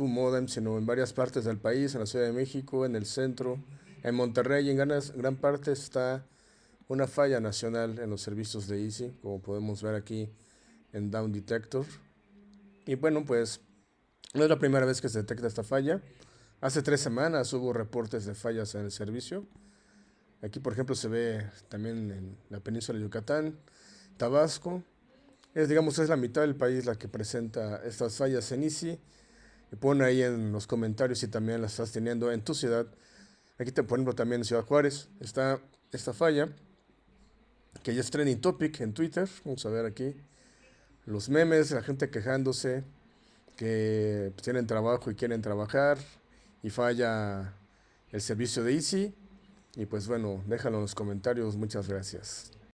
tu modem, sino en varias partes del país, en la Ciudad de México, en el centro, en Monterrey y en gran, gran parte está una falla nacional en los servicios de Easy, como podemos ver aquí en Down Detector. Y bueno, pues no es la primera vez que se detecta esta falla. Hace tres semanas hubo reportes de fallas en el servicio. Aquí, por ejemplo, se ve también en la península de Yucatán, Tabasco. Es, digamos, es la mitad del país la que presenta estas fallas en Easy. Y pon ahí en los comentarios si también las estás teniendo en tu ciudad. Aquí, te, por ejemplo, también en Ciudad Juárez está esta falla, que ya es trending topic en Twitter. Vamos a ver aquí los memes, la gente quejándose que pues, tienen trabajo y quieren trabajar y falla el servicio de Easy. Y pues bueno, déjalo en los comentarios. Muchas gracias.